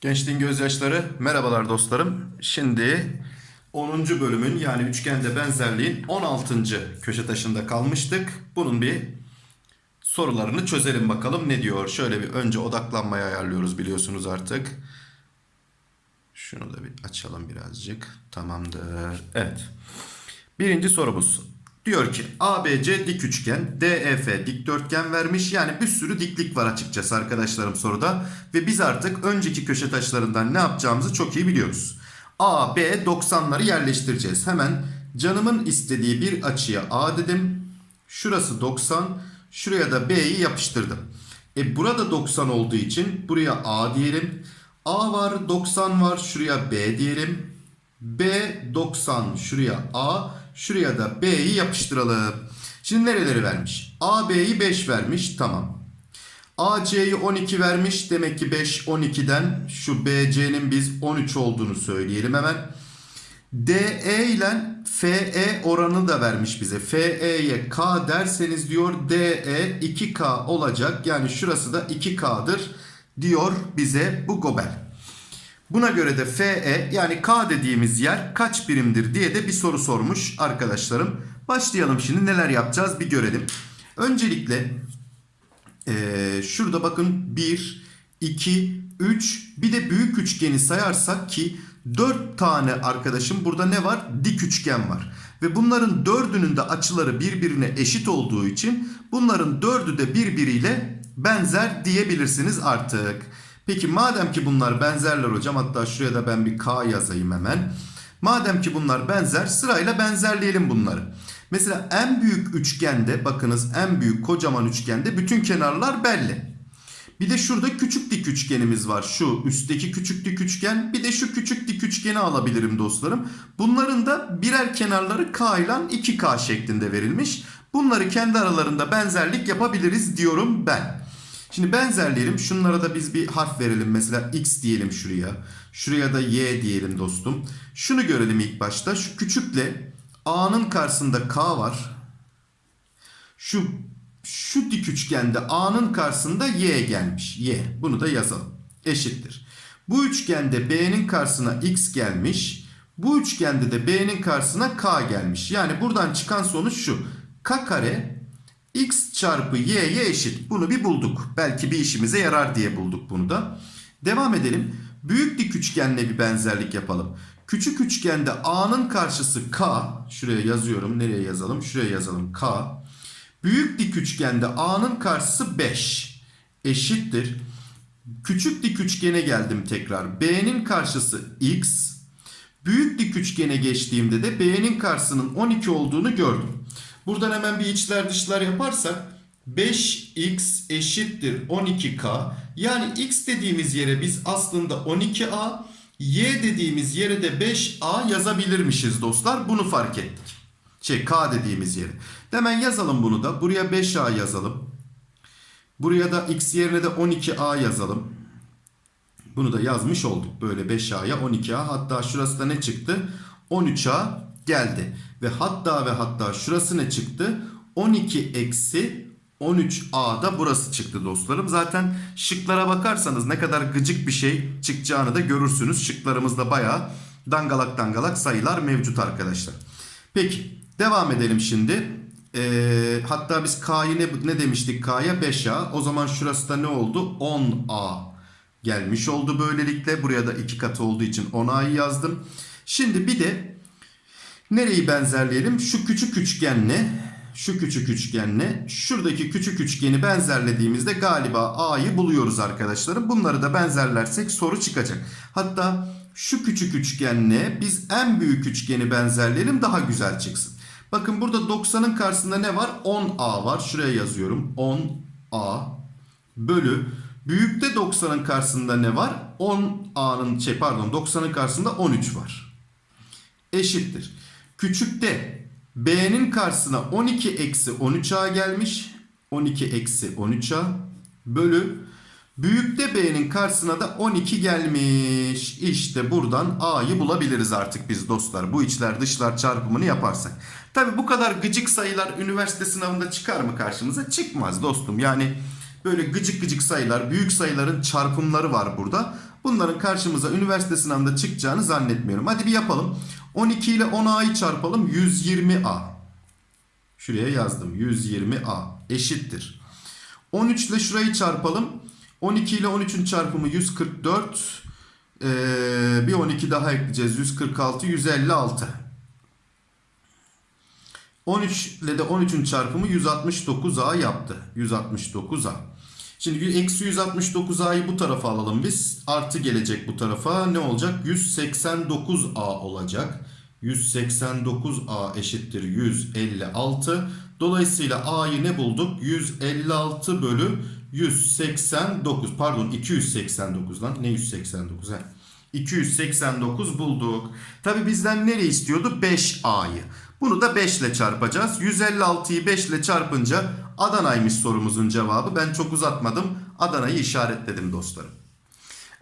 Gençliğin gözyaşları merhabalar dostlarım. Şimdi 10. bölümün yani üçgende benzerliğin 16. köşe taşında kalmıştık. Bunun bir sorularını çözelim bakalım ne diyor. Şöyle bir önce odaklanmayı ayarlıyoruz biliyorsunuz artık. Şunu da bir açalım birazcık. Tamamdır. Evet. Birinci sorumuz. Diyor ki ABC dik üçgen, DEF dikdörtgen vermiş. Yani bir sürü diklik var açıkçası arkadaşlarım soruda. Ve biz artık önceki köşe taşlarından ne yapacağımızı çok iyi biliyoruz. A, B 90'ları yerleştireceğiz. Hemen canımın istediği bir açıya A dedim. Şurası 90. Şuraya da B'yi yapıştırdım. E burada 90 olduğu için buraya A diyelim. A var 90 var şuraya B diyelim. B 90 şuraya A şuraya da B'yi yapıştıralım. Şimdi nereleri vermiş? A B'yi 5 vermiş tamam. AC'yi 12 vermiş demek ki 5 12'den şu BC'nin biz 13 olduğunu söyleyelim hemen. DE ile FE oranı da vermiş bize. FE'ye K derseniz diyor DE 2K olacak. Yani şurası da 2K'dır diyor bize bu gobel. Buna göre de FE yani K dediğimiz yer kaç birimdir diye de bir soru sormuş arkadaşlarım. Başlayalım şimdi neler yapacağız bir görelim. Öncelikle ee, şurada bakın 1, 2, 3 bir de büyük üçgeni sayarsak ki 4 tane arkadaşım burada ne var? Dik üçgen var. Ve bunların dördünün de açıları birbirine eşit olduğu için bunların dördü de birbiriyle benzer diyebilirsiniz artık. Peki madem ki bunlar benzerler hocam hatta şuraya da ben bir K yazayım hemen. Madem ki bunlar benzer sırayla benzerleyelim bunları. Mesela en büyük üçgende bakınız en büyük kocaman üçgende bütün kenarlar belli. Bir de şurada küçük dik üçgenimiz var. Şu üstteki küçük dik üçgen bir de şu küçük dik üçgeni alabilirim dostlarım. Bunların da birer kenarları K ile 2K şeklinde verilmiş. Bunları kendi aralarında benzerlik yapabiliriz diyorum ben. Şimdi benzerleyelim. Şunlara da biz bir harf verelim. Mesela X diyelim şuraya. Şuraya da Y diyelim dostum. Şunu görelim ilk başta. Şu küçükle A'nın karşısında K var. Şu şu dik üçgende A'nın karşısında Y gelmiş. Y. Bunu da yazalım. Eşittir. Bu üçgende B'nin karşısına X gelmiş. Bu üçgende de B'nin karşısına K gelmiş. Yani buradan çıkan sonuç şu. K kare X çarpı Y'ye eşit. Bunu bir bulduk. Belki bir işimize yarar diye bulduk bunu da. Devam edelim. Büyük dik üçgenle bir benzerlik yapalım. Küçük üçgende A'nın karşısı K. Şuraya yazıyorum. Nereye yazalım? Şuraya yazalım. K. Büyük dik üçgende A'nın karşısı 5. Eşittir. Küçük dik üçgene geldim tekrar. B'nin karşısı X. Büyük dik üçgene geçtiğimde de B'nin karşısının 12 olduğunu gördüm. Buradan hemen bir içler dışlar yaparsak 5x eşittir 12k. Yani x dediğimiz yere biz aslında 12a, y dediğimiz yere de 5a yazabilirmişiz dostlar. Bunu fark ettik. Şey k dediğimiz yere. Hemen yazalım bunu da. Buraya 5a yazalım. Buraya da x yerine de 12a yazalım. Bunu da yazmış olduk. Böyle 5a'ya 12a. Hatta şurası da ne çıktı? 13a geldi. Ve hatta ve hatta şurası ne çıktı? 12 eksi 13a da burası çıktı dostlarım. Zaten şıklara bakarsanız ne kadar gıcık bir şey çıkacağını da görürsünüz. Şıklarımızda bayağı dangalak dangalak sayılar mevcut arkadaşlar. Peki devam edelim şimdi. Ee, hatta biz k'yı ne, ne demiştik k'ya 5a. O zaman şurası da ne oldu? 10a gelmiş oldu böylelikle. Buraya da iki katı olduğu için 10a'yı yazdım. Şimdi bir de Nereyi benzerleyelim? Şu küçük üçgenle şu küçük üçgenle şuradaki küçük üçgeni benzerlediğimizde galiba A'yı buluyoruz arkadaşlarım. Bunları da benzerlersek soru çıkacak. Hatta şu küçük üçgenle biz en büyük üçgeni benzerleyelim daha güzel çıksın. Bakın burada 90'ın karşısında ne var? 10A var. Şuraya yazıyorum. 10A bölü büyükte 90'ın karşısında ne var? 10A'nın şey pardon 90'ın karşısında 13 var. Eşittir. Küçükte B'nin karşısına 12 eksi 13A gelmiş. 12 eksi 13A bölü Büyükte B'nin karşısına da 12 gelmiş. İşte buradan A'yı bulabiliriz artık biz dostlar. Bu içler dışlar çarpımını yaparsak. Tabi bu kadar gıcık sayılar üniversite sınavında çıkar mı karşımıza? Çıkmaz dostum. Yani böyle gıcık gıcık sayılar, büyük sayıların çarpımları var burada. Bunların karşımıza üniversite sınavında çıkacağını zannetmiyorum. Hadi bir yapalım. 12 ile 10A'yı çarpalım. 120A. Şuraya yazdım. 120A eşittir. 13 ile şurayı çarpalım. 12 ile 13'ün çarpımı 144. Ee, bir 12 daha ekleyeceğiz. 146, 156. 13 ile de 13'ün çarpımı 169A yaptı. 169A. Şimdi eksi 169A'yı bu tarafa alalım biz. Artı gelecek bu tarafa. Ne olacak? 189A olacak. 189A eşittir 156. Dolayısıyla A'yı ne bulduk? 156 bölü 189. Pardon 289 lan. Ne 189 ha? 289 bulduk. Tabi bizden nereyi istiyordu? 5A'yı. Bunu da 5 ile çarpacağız. 156'yı 5 ile çarpınca Adana'ymış sorumuzun cevabı. Ben çok uzatmadım. Adana'yı işaretledim dostlarım.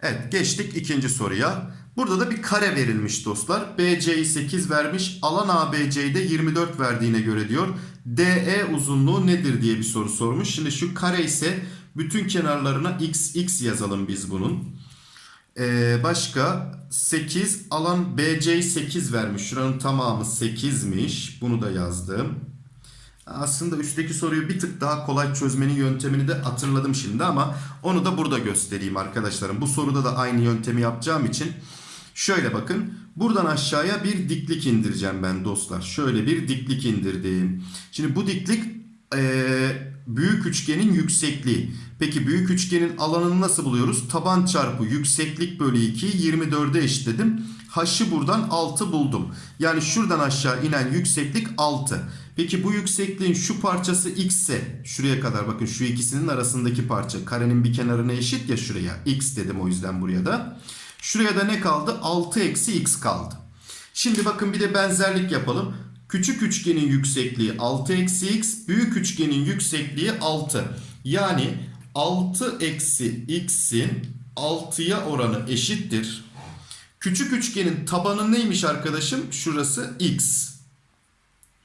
Evet geçtik ikinci soruya. Burada da bir kare verilmiş dostlar. BC'yi 8 vermiş. Alan ABC'yi de 24 verdiğine göre diyor. DE uzunluğu nedir diye bir soru sormuş. Şimdi şu kare ise bütün kenarlarına x x yazalım biz bunun. Ee, başka 8 alan BC'yi 8 vermiş. Şuranın tamamı 8'miş. Bunu da yazdım. Aslında üstteki soruyu bir tık daha kolay çözmenin yöntemini de hatırladım şimdi ama onu da burada göstereyim arkadaşlarım. Bu soruda da aynı yöntemi yapacağım için şöyle bakın. Buradan aşağıya bir diklik indireceğim ben dostlar. Şöyle bir diklik indirdim. Şimdi bu diklik ee, büyük üçgenin yüksekliği. Peki büyük üçgenin alanını nasıl buluyoruz? Taban çarpı yükseklik bölü 2'yi 24'e eşitledim. H'ı buradan 6 buldum. Yani şuradan aşağı inen yükseklik 6. Peki bu yüksekliğin şu parçası x ise şuraya kadar bakın şu ikisinin arasındaki parça karenin bir kenarına eşit ya şuraya. x dedim o yüzden buraya da. Şuraya da ne kaldı? 6 eksi x kaldı. Şimdi bakın bir de benzerlik yapalım. Küçük üçgenin yüksekliği 6 eksi x. Büyük üçgenin yüksekliği 6. Yani 6 eksi x'in 6'ya oranı eşittir. Küçük üçgenin tabanı neymiş arkadaşım? Şurası x.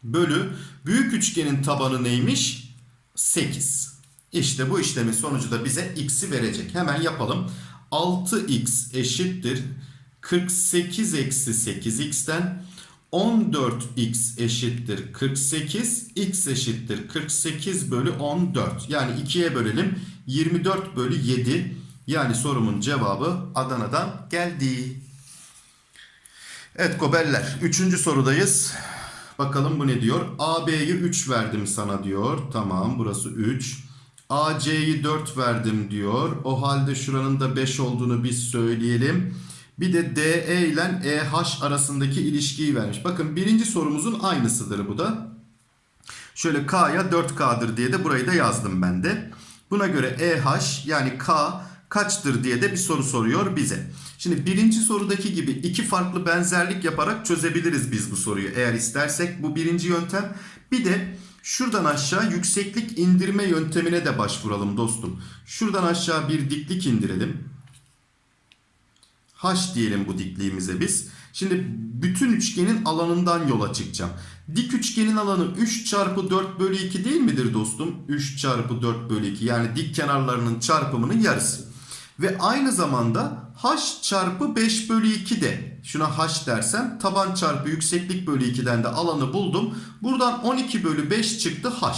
Bölü büyük üçgenin tabanı neymiş? 8. İşte bu işlemin sonucu da bize x'i verecek. Hemen yapalım. 6x eşittir 48 eksi 8x'ten 14x eşittir 48 x eşittir 48 bölü 14 yani 2'ye bölelim 24 bölü 7 yani sorumun cevabı Adana'dan geldi. Evet gobeller 3. sorudayız. Bakalım bu ne diyor? AB'yi 3 verdim sana diyor. Tamam burası 3. AC'yi 4 verdim diyor. O halde şuranın da 5 olduğunu biz söyleyelim. Bir de DE ile EH arasındaki ilişkiyi vermiş. Bakın birinci sorumuzun aynısıdır bu da. Şöyle K'ya 4K'dır diye de burayı da yazdım ben de. Buna göre EH yani K kaçtır diye de bir soru soruyor bize. Şimdi birinci sorudaki gibi iki farklı benzerlik yaparak çözebiliriz biz bu soruyu. Eğer istersek bu birinci yöntem. Bir de şuradan aşağı yükseklik indirme yöntemine de başvuralım dostum. Şuradan aşağı bir diklik indirelim. H diyelim bu dikliğimize biz. Şimdi bütün üçgenin alanından yola çıkacağım. Dik üçgenin alanı 3 çarpı 4 bölü 2 değil midir dostum? 3 çarpı 4 bölü 2 yani dik kenarlarının çarpımının yarısı. Ve aynı zamanda h çarpı 5 bölü 2 de şuna h dersem taban çarpı yükseklik bölü 2'den de alanı buldum. Buradan 12 bölü 5 çıktı h.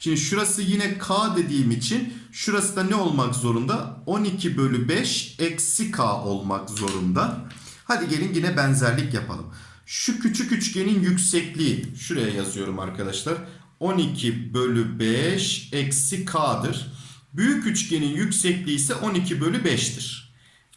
Şimdi şurası yine k dediğim için şurası da ne olmak zorunda? 12 bölü 5 eksi k olmak zorunda. Hadi gelin yine benzerlik yapalım. Şu küçük üçgenin yüksekliği şuraya yazıyorum arkadaşlar. 12 bölü 5 eksi k'dır. Büyük üçgenin yüksekliği ise 12 bölü 5'tir.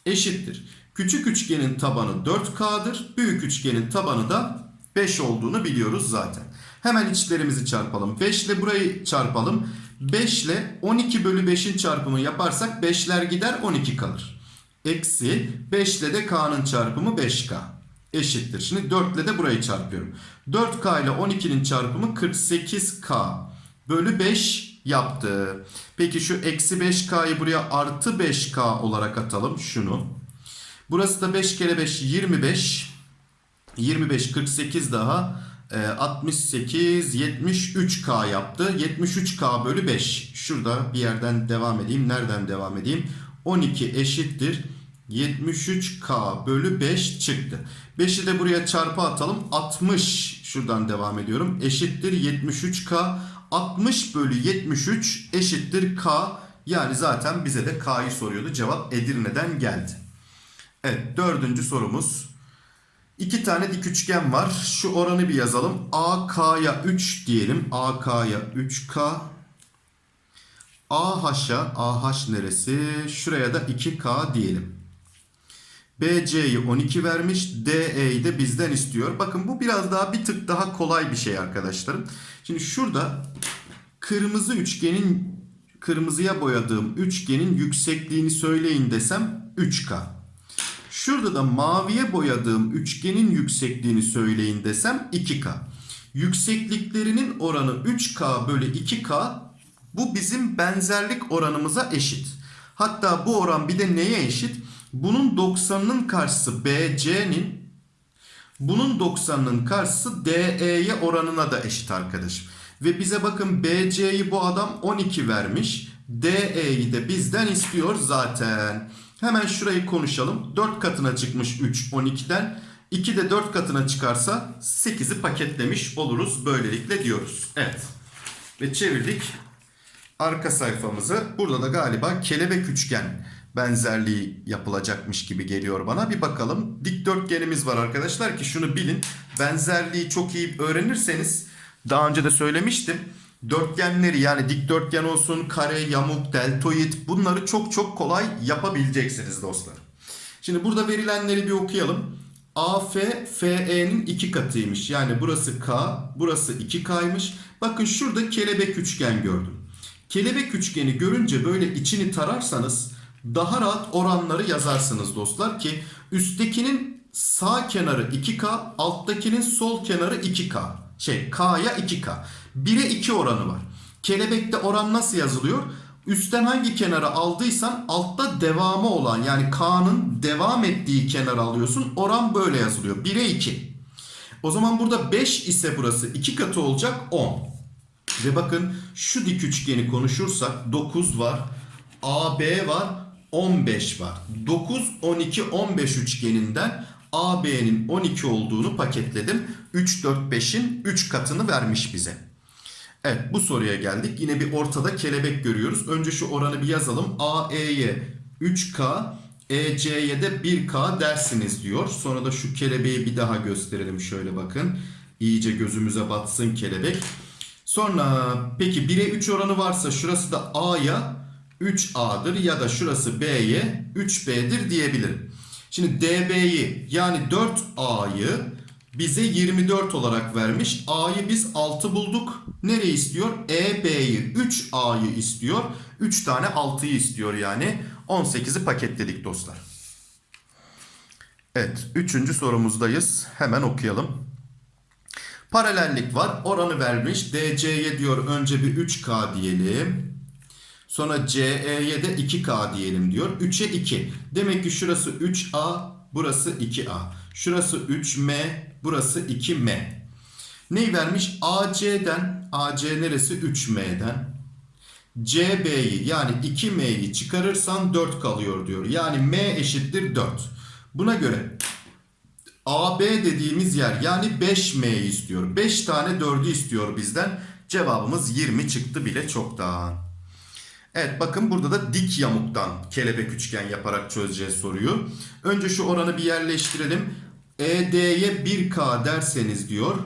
Eşittir. Küçük üçgenin tabanı 4K'dır. Büyük üçgenin tabanı da 5 olduğunu biliyoruz zaten. Hemen içlerimizi çarpalım. 5 ile burayı çarpalım. 5 ile 12 bölü 5'in çarpımı yaparsak 5'ler gider 12 kalır. Eksi 5 ile de K'nın çarpımı 5K. Eşittir. Şimdi 4 ile de burayı çarpıyorum. 4K ile 12'nin çarpımı 48K. Bölü 5 yaptı. Peki şu eksi 5K'yı buraya artı 5K olarak atalım şunu. Burası da 5 kere 5 25. 25 48 daha e, 68 73K yaptı. 73K bölü 5. Şurada bir yerden devam edeyim. Nereden devam edeyim? 12 eşittir. 73K bölü 5 çıktı. 5'i de buraya çarpı atalım. 60 şuradan devam ediyorum. Eşittir 73K. 60 bölü 73 eşittir K. Yani zaten bize de K'yı soruyordu. Cevap Edirne'den geldi. Evet dördüncü sorumuz. İki tane dik üçgen var. Şu oranı bir yazalım. AK'ya 3 diyelim. AK'ya 3K. AH'a, AH neresi? Şuraya da 2K diyelim. BC'yi 12 vermiş. DE'yi de bizden istiyor. Bakın bu biraz daha bir tık daha kolay bir şey arkadaşlarım. Şimdi şurada kırmızı üçgenin kırmızıya boyadığım üçgenin yüksekliğini söyleyin desem 3K. Şurada da maviye boyadığım üçgenin yüksekliğini söyleyin desem 2K. Yüksekliklerinin oranı 3K bölü 2K bu bizim benzerlik oranımıza eşit. Hatta bu oran bir de neye eşit? Bunun 90'ının karşısı BC'nin bunun 90'ının karşısı DE'ye oranına da eşit arkadaşım. Ve bize bakın BC'yi bu adam 12 vermiş. DE'yi de bizden istiyor zaten. Hemen şurayı konuşalım. 4 katına çıkmış 3 12'den. 2 de 4 katına çıkarsa 8'i paketlemiş oluruz. Böylelikle diyoruz. Evet. Ve çevirdik arka sayfamızı. Burada da galiba kelebek üçgen benzerliği yapılacakmış gibi geliyor bana. Bir bakalım. Dikdörtgenimiz var arkadaşlar ki şunu bilin. Benzerliği çok iyi öğrenirseniz daha önce de söylemiştim. Dörtgenleri yani dikdörtgen olsun, kare, yamuk, deltoid bunları çok çok kolay yapabileceksiniz dostlar. Şimdi burada verilenleri bir okuyalım. AF FE'nin iki katıymış. Yani burası K, burası 2K'ymış. Bakın şurada kelebek üçgen gördüm. Kelebek üçgeni görünce böyle içini tararsanız daha rahat oranları yazarsınız dostlar ki üsttekinin sağ kenarı 2K, alttakinin sol kenarı 2K. Şey K'ya 2K. 1'e 2 oranı var. Kelebekte oran nasıl yazılıyor? Üstten hangi kenara aldıysan altta devamı olan yani K'nın devam ettiği kenarı alıyorsun. Oran böyle yazılıyor. 1'e 2. O zaman burada 5 ise burası 2 katı olacak 10. Ve bakın şu dik üçgeni konuşursak 9 var. AB var. 15 var. 9, 12, 15 üçgeninden AB'nin 12 olduğunu paketledim. 3, 4, 5'in 3 katını vermiş bize. Evet bu soruya geldik. Yine bir ortada kelebek görüyoruz. Önce şu oranı bir yazalım. AE'ye 3K, EC'ye de 1K dersiniz diyor. Sonra da şu kelebeği bir daha gösterelim. Şöyle bakın. İyice gözümüze batsın kelebek. Sonra peki 1'e 3 oranı varsa şurası da A'ya 3A'dır ya da şurası B'ye 3B'dir diyebilirim. Şimdi DB'yi yani 4A'yı bize 24 olarak vermiş. A'yı biz 6 bulduk. Nereyi istiyor? EB'yi 3A'yı istiyor. 3 tane 6'yı istiyor yani. 18'i paketledik dostlar. Evet 3. sorumuzdayız. Hemen okuyalım. Paralellik var. Oranı vermiş. DC'ye diyor önce bir 3K diyelim. Sonra CE'ye de 2K diyelim diyor. 3'e 2. Demek ki şurası 3A, burası 2A. Şurası 3M, burası 2M. Neyi vermiş? AC'den, AC neresi? 3M'den. CB'yi yani 2M'yi çıkarırsan 4 kalıyor diyor. Yani M eşittir 4. Buna göre AB dediğimiz yer yani 5M'yi istiyor. 5 tane 4'ü istiyor bizden. Cevabımız 20 çıktı bile çoktan. Evet bakın burada da dik yamuktan kelebek üçgen yaparak çözeceğiz soruyu. Önce şu oranı bir yerleştirelim. ED'ye 1K derseniz diyor.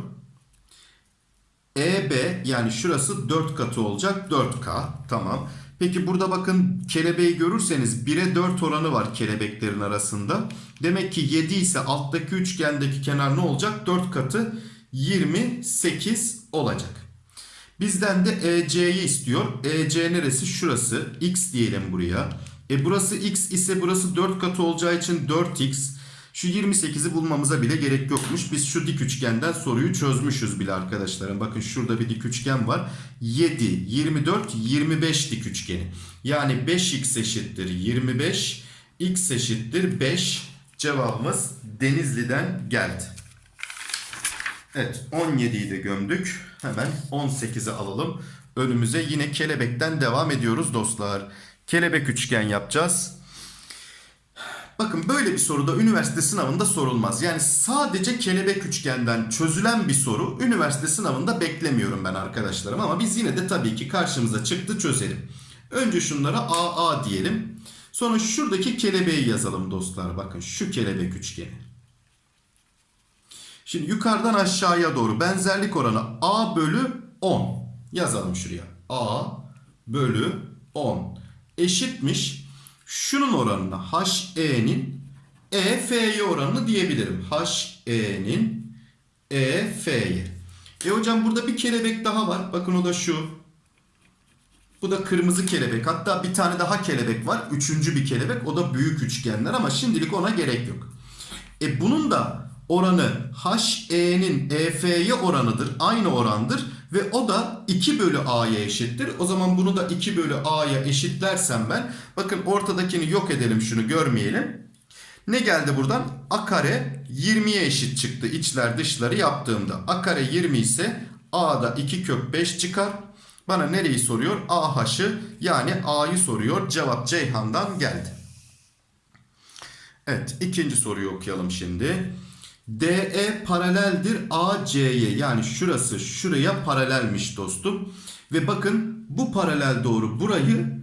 EB yani şurası 4 katı olacak 4K. Tamam. Peki burada bakın kelebeği görürseniz 1'e 4 oranı var kelebeklerin arasında. Demek ki 7 ise alttaki üçgendeki kenar ne olacak? 4 katı 28 olacak. Bizden de EC'yi istiyor. EC neresi? Şurası. X diyelim buraya. E burası X ise burası 4 katı olacağı için 4X. Şu 28'i bulmamıza bile gerek yokmuş. Biz şu dik üçgenden soruyu çözmüşüz bile arkadaşlarım. Bakın şurada bir dik üçgen var. 7, 24, 25 dik üçgeni. Yani 5x eşittir 25, x eşittir 5. Cevabımız Denizli'den geldi. Evet 17'yi de gömdük. Hemen 18'i alalım. Önümüze yine kelebekten devam ediyoruz dostlar. Kelebek üçgen yapacağız. Bakın böyle bir soru da üniversite sınavında sorulmaz. Yani sadece kelebek üçgenden çözülen bir soru üniversite sınavında beklemiyorum ben arkadaşlarım. Ama biz yine de tabii ki karşımıza çıktı çözelim. Önce şunlara AA diyelim. Sonra şuradaki kelebeği yazalım dostlar. Bakın şu kelebek üçgeni. Şimdi yukarıdan aşağıya doğru benzerlik oranı A bölü 10. Yazalım şuraya. A bölü 10 eşitmiş. Şunun oranına HE'nin EF'ye oranını diyebilirim. HE'nin EF'ye. E hocam burada bir kelebek daha var. Bakın o da şu. Bu da kırmızı kelebek. Hatta bir tane daha kelebek var. Üçüncü bir kelebek. O da büyük üçgenler ama şimdilik ona gerek yok. E bunun da oranı HE'nin EF'ye oranıdır. Aynı orandır. Ve o da 2 bölü A'ya eşittir. O zaman bunu da 2 bölü A'ya eşitlersem ben. Bakın ortadakini yok edelim şunu görmeyelim. Ne geldi buradan? A kare 20'ye eşit çıktı içler dışları yaptığımda. A kare 20 ise A'da 2 kök 5 çıkar. Bana nereyi soruyor? AH'ı yani A'yı soruyor. Cevap Ceyhan'dan geldi. Evet ikinci soruyu okuyalım şimdi. DE paraleldir AC'ye yani şurası şuraya paralelmiş dostum. Ve bakın bu paralel doğru burayı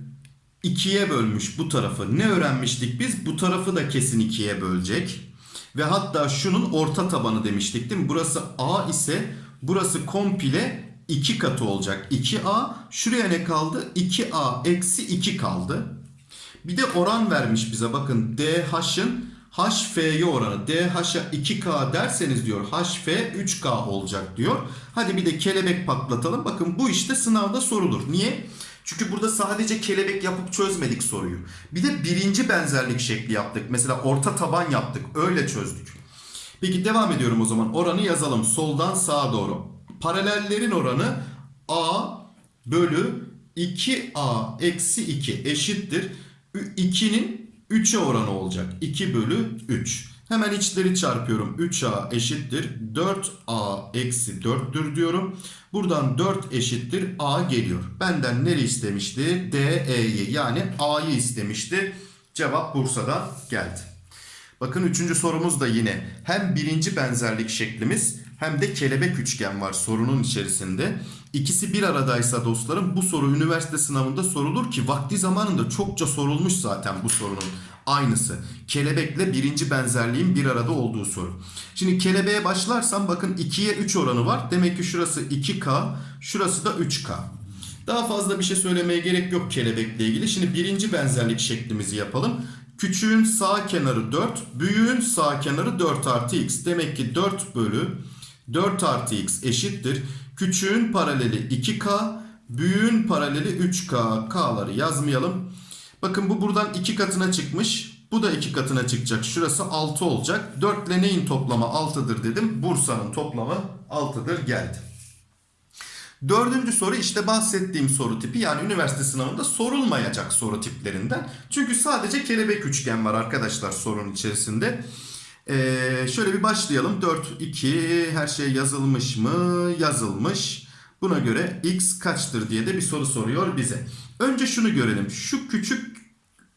ikiye bölmüş bu tarafı. Ne öğrenmiştik biz? Bu tarafı da kesin ikiye bölecek. Ve hatta şunun orta tabanı demiştik değil mi? Burası A ise burası komple 2 katı olacak. 2A şuraya ne kaldı? 2A eksi 2 kaldı. Bir de oran vermiş bize bakın DH'ın HF'ye oranı DH'a 2K derseniz diyor HF 3K olacak diyor. Hadi bir de kelebek patlatalım. Bakın bu işte sınavda sorulur. Niye? Çünkü burada sadece kelebek yapıp çözmedik soruyu. Bir de birinci benzerlik şekli yaptık. Mesela orta taban yaptık. Öyle çözdük. Peki devam ediyorum o zaman. Oranı yazalım. Soldan sağa doğru. Paralellerin oranı A bölü 2A eksi 2 eşittir. 2'nin 3'e oranı olacak. 2 bölü 3. Hemen içleri çarpıyorum. 3A eşittir. 4A eksi 4'tür diyorum. Buradan 4 eşittir A geliyor. Benden nere istemişti? DE'yi yani A'yı istemişti. Cevap Bursa'dan geldi. Bakın üçüncü sorumuz da yine hem birinci benzerlik şeklimiz hem de kelebek üçgen var sorunun içerisinde. İkisi bir aradaysa dostlarım bu soru üniversite sınavında sorulur ki vakti zamanında çokça sorulmuş zaten bu sorunun aynısı. Kelebekle birinci benzerliğin bir arada olduğu soru. Şimdi kelebeğe başlarsam bakın 2'ye 3 oranı var. Demek ki şurası 2K, şurası da 3K. Daha fazla bir şey söylemeye gerek yok kelebekle ilgili. Şimdi birinci benzerlik şeklimizi yapalım. Küçüğün sağ kenarı 4, büyüğün sağ kenarı 4 artı x. Demek ki 4 bölü 4 artı x eşittir. Küçüğün paraleli 2k, büyüğün paraleli 3k. K'ları yazmayalım. Bakın bu buradan 2 katına çıkmış. Bu da 2 katına çıkacak. Şurası 6 olacak. 4 ile neyin toplamı 6'dır dedim. Bursa'nın toplamı 6'dır geldi. Dördüncü soru işte bahsettiğim soru tipi yani üniversite sınavında sorulmayacak soru tiplerinden. Çünkü sadece kelebek üçgen var arkadaşlar sorunun içerisinde. Ee, şöyle bir başlayalım. 4, 2 her şey yazılmış mı? Yazılmış. Buna göre x kaçtır diye de bir soru soruyor bize. Önce şunu görelim. Şu küçük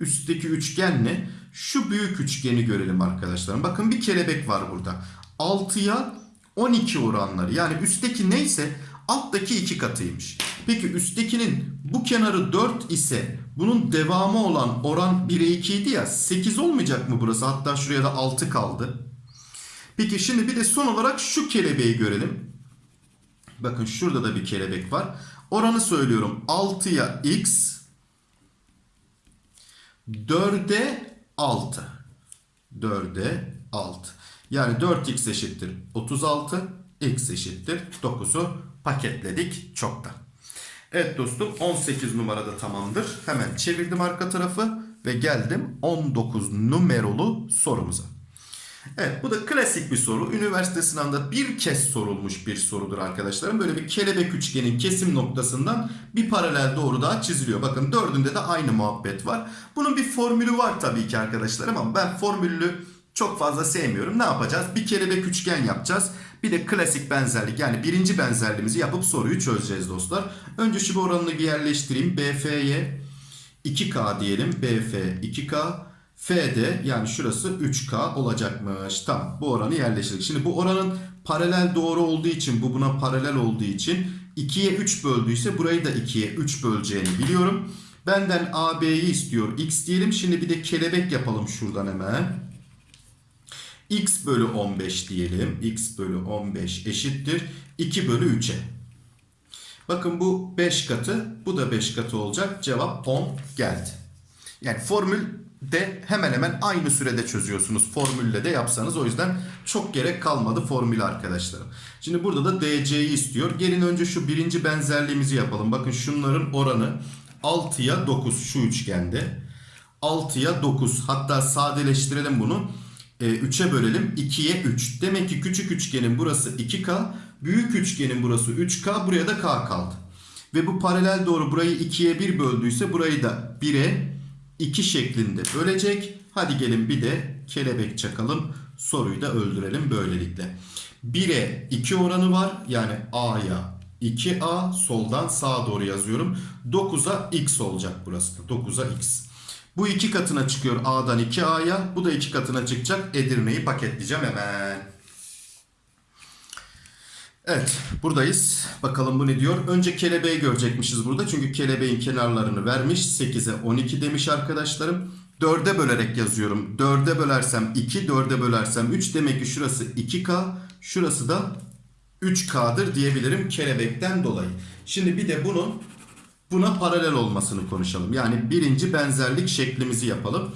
üstteki üçgenle şu büyük üçgeni görelim arkadaşlar. Bakın bir kelebek var burada. 6'ya 12 oranları. Yani üstteki neyse alttaki iki katıymış. Peki üsttekinin bu kenarı 4 ise bunun devamı olan oran 1'e 2 idi ya 8 olmayacak mı burası? Hatta şuraya da 6 kaldı. Peki şimdi bir de son olarak şu kelebeği görelim. Bakın şurada da bir kelebek var. Oranı söylüyorum. 6'ya x 4'e 6. 4'e 6. Yani 4x eşittir 36. X eşittir 9'u paketledik çoktan. Evet dostum 18 numarada tamamdır. Hemen çevirdim arka tarafı ve geldim 19 numaralı sorumuza. Evet bu da klasik bir soru. Üniversite sınavında bir kez sorulmuş bir sorudur arkadaşlarım. Böyle bir kelebek üçgenin kesim noktasından bir paralel doğru daha çiziliyor. Bakın dördünde de aynı muhabbet var. Bunun bir formülü var tabii ki arkadaşlarım ama ben formülü çok fazla sevmiyorum. Ne yapacağız? Bir kelebek üçgen yapacağız. Bir de klasik benzerlik yani birinci benzerliğimizi yapıp soruyu çözeceğiz dostlar. Önce şu oranını bir yerleştireyim. BF'ye 2K diyelim. BF 2K. F'de yani şurası 3K olacakmış. Tamam bu oranı yerleştirdik. Şimdi bu oranın paralel doğru olduğu için bu buna paralel olduğu için 2'ye 3 böldüyse burayı da 2'ye 3 böleceğini biliyorum. Benden AB'yi istiyor. X diyelim. Şimdi bir de kelebek yapalım şuradan hemen. X bölü 15 diyelim. X bölü 15 eşittir. 2 bölü 3'e. Bakın bu 5 katı. Bu da 5 katı olacak. Cevap 10 geldi. Yani formül de hemen hemen aynı sürede çözüyorsunuz. Formülle de yapsanız. O yüzden çok gerek kalmadı formül arkadaşlarım. Şimdi burada da DC'yi istiyor. Gelin önce şu birinci benzerliğimizi yapalım. Bakın şunların oranı 6'ya 9 şu üçgende. 6'ya 9 hatta sadeleştirelim bunu. E, 3'e bölelim 2'ye 3. Demek ki küçük üçgenin burası 2K. Büyük üçgenin burası 3K. Buraya da K kaldı. Ve bu paralel doğru burayı 2'ye 1 böldüyse burayı da 1'e 2 şeklinde bölecek. Hadi gelin bir de kelebek çakalım. Soruyu da öldürelim böylelikle. 1'e 2 oranı var. Yani A'ya 2A soldan sağa doğru yazıyorum. 9'a X olacak burası da. 9'a X. Bu iki katına çıkıyor A'dan 2A'ya. Bu da iki katına çıkacak. Edirne'yi paketleyeceğim hemen. Evet buradayız. Bakalım bu ne diyor. Önce kelebeği görecekmişiz burada. Çünkü kelebeğin kenarlarını vermiş. 8'e 12 demiş arkadaşlarım. 4'e bölerek yazıyorum. 4'e bölersem 2, 4'e bölersem 3. Demek ki şurası 2K. Şurası da 3K'dır diyebilirim kelebekten dolayı. Şimdi bir de bunun buna paralel olmasını konuşalım. Yani birinci benzerlik şeklimizi yapalım.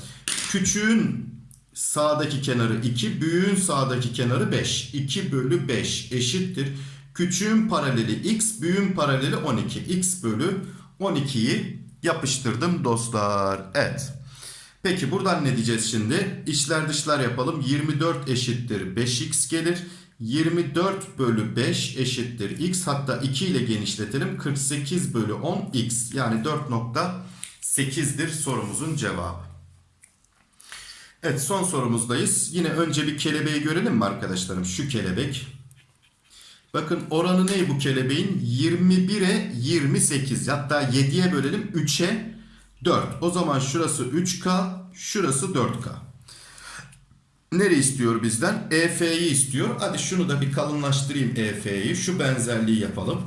Küçüğün sağdaki kenarı 2, büyüğün sağdaki kenarı 5. 2 bölü 5 eşittir. Küçüğün paraleli x, büyüğün paraleli 12. x bölü 12'yi yapıştırdım dostlar. Evet. Peki buradan ne diyeceğiz şimdi? İçler dışlar yapalım. 24 eşittir 5x gelir. 24 bölü 5 eşittir x. Hatta 2 ile genişletelim. 48 bölü 10 x. Yani 4.8'dir sorumuzun cevabı. Evet son sorumuzdayız. Yine önce bir kelebeği görelim mi arkadaşlarım? Şu kelebek. Bakın oranı ne bu kelebeğin? 21'e 28. Hatta 7'ye bölelim 3'e 4. O zaman şurası 3K, şurası 4K. Nere istiyor bizden? EF'yi istiyor. Hadi şunu da bir kalınlaştırayım EF'yi. Şu benzerliği yapalım.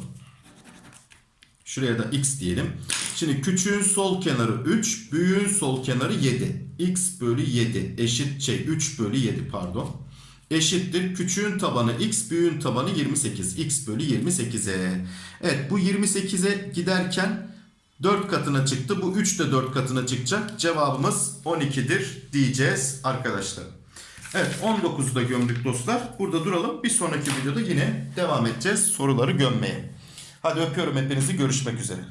Şuraya da x diyelim. Şimdi küçüğün sol kenarı 3, büyüğün sol kenarı 7. x bölü 7 eşit şey 3 bölü 7 pardon. Eşittir. Küçüğün tabanı x, büyüğün tabanı 28. x bölü 28'e. Evet bu 28'e giderken 4 katına çıktı. Bu 3 de 4 katına çıkacak. Cevabımız 12'dir diyeceğiz arkadaşlar. Evet 19'u da gömdük dostlar. Burada duralım. Bir sonraki videoda yine devam edeceğiz soruları gömmeye. Hadi öpüyorum hepinizi. Görüşmek üzere.